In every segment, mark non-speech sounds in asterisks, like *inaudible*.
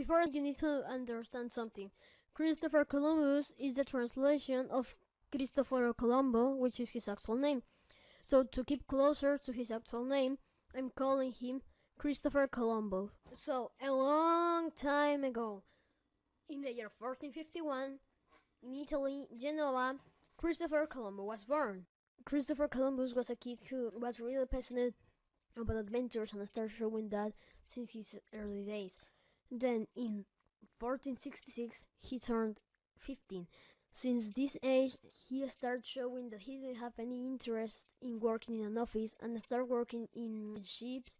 before you need to understand something. Christopher Columbus is the translation of Cristoforo Colombo, which is his actual name. So to keep closer to his actual name, I'm calling him Christopher Colombo. So a long time ago, in the year 1451, in Italy, Genoa, Christopher Colombo was born. Christopher Columbus was a kid who was really passionate about adventures and started showing that since his early days. Then in 1466 he turned 15. Since this age he started showing that he didn't have any interest in working in an office and started working in ships,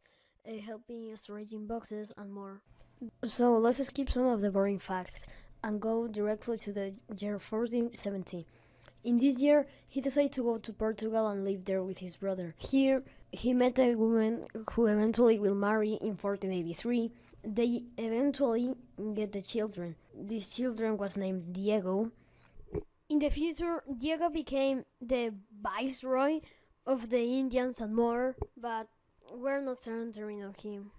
uh, helping arranging boxes and more. So let's skip some of the boring facts and go directly to the year 1470. In this year, he decided to go to Portugal and live there with his brother. Here, he met a woman who eventually will marry in 1483. They eventually get the children. This children was named Diego. In the future, Diego became the viceroy of the Indians and more, but we're not centering on him.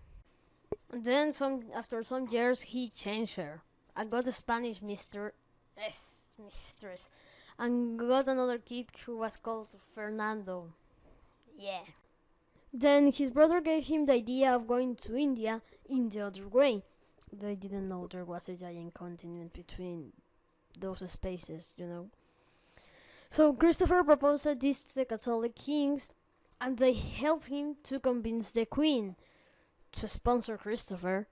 Then, some after some years, he changed her. I got a Spanish mister, yes, mistress, and got another kid who was called Fernando. Yeah. Then his brother gave him the idea of going to India in the other way. They didn't know there was a giant continent between those spaces, you know. So Christopher proposed this to the Catholic kings, and they helped him to convince the queen to sponsor Christopher,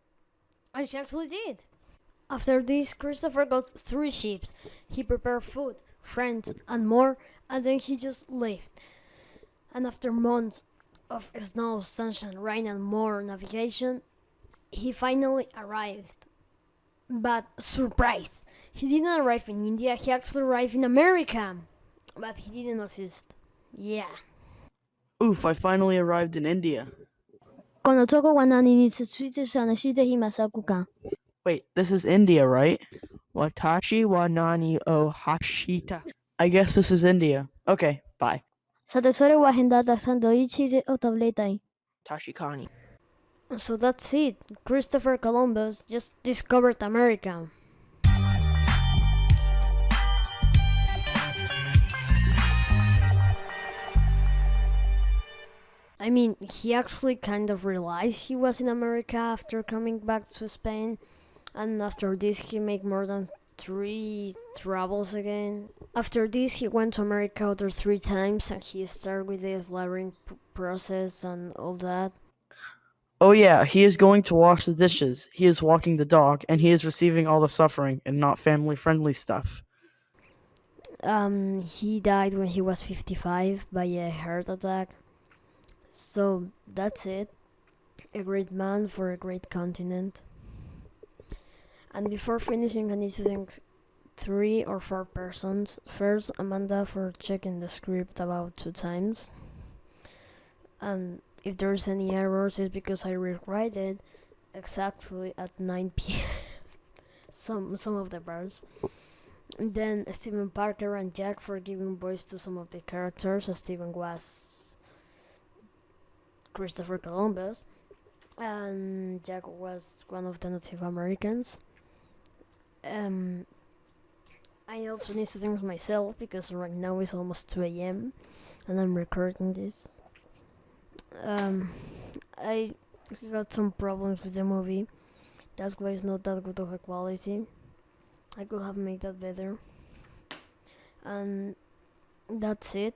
and she actually did. After this, Christopher got three ships. He prepared food, friends, and more, and then he just left. And after months of snow, sunshine, rain and more navigation, he finally arrived. But surprise, he didn't arrive in India, he actually arrived in America. But he didn't assist. Yeah. Oof, I finally arrived in India. Wait, this is India, right? Watashi wa nani o hashita. I guess this is India. Okay, bye. Was in. Tashikani. So that's it. Christopher Columbus just discovered America. I mean, he actually kind of realized he was in America after coming back to Spain, and after this, he made more than three travels again. After this, he went to America other three times, and he started with the slaughtering process and all that. Oh yeah, he is going to wash the dishes, he is walking the dog, and he is receiving all the suffering and not family friendly stuff. Um, he died when he was 55 by a heart attack. So that's it. A great man for a great continent. And before finishing, I need to thank three or four persons. First, Amanda for checking the script about two times. And if there's any errors, it's because I rewrite it exactly at 9 *laughs* p.m. some some of the parts. Then Stephen Parker and Jack for giving voice to some of the characters. Uh, Stephen was Christopher Columbus, and Jack was one of the Native Americans. Um, I also need to thank myself because right now it's almost 2 a.m. and I'm recording this. Um, I got some problems with the movie. That's why it's not that good of a quality. I could have made that better. And that's it.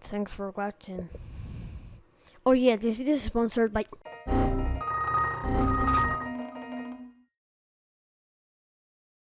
Thanks for watching. Oh yeah, this video is sponsored by